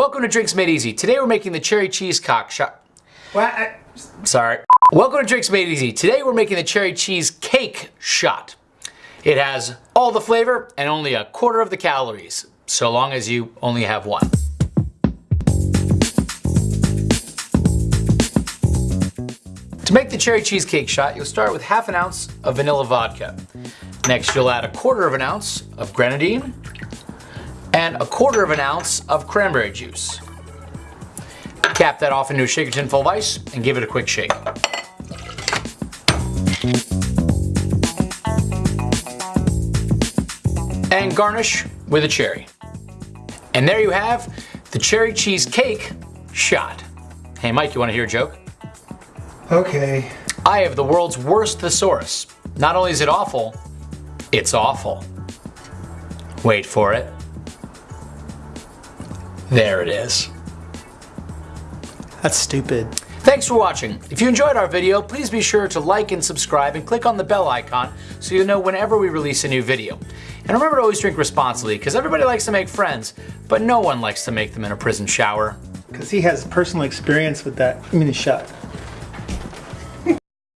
Welcome to Drinks Made Easy. Today we're making the cherry cheese cock shot. What? I, Sorry. Welcome to Drinks Made Easy. Today we're making the cherry cheese cake shot. It has all the flavor and only a quarter of the calories, so long as you only have one. To make the cherry cheesecake shot, you'll start with half an ounce of vanilla vodka. Next, you'll add a quarter of an ounce of grenadine and a quarter of an ounce of cranberry juice. Cap that off into a shaker tin full of ice and give it a quick shake. And garnish with a cherry. And there you have the cherry cheesecake shot. Hey Mike, you wanna hear a joke? okay. I have the world's worst thesaurus. Not only is it awful, it's awful. Wait for it. There it is. That's stupid. Thanks for watching. If you enjoyed our video, please be sure to like and subscribe and click on the bell icon so you'll know whenever we release a new video. And remember to always drink responsibly because everybody likes to make friends, but no one likes to make them in a prison shower. Because he has personal experience with that mini shot.